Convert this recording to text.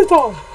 Utah!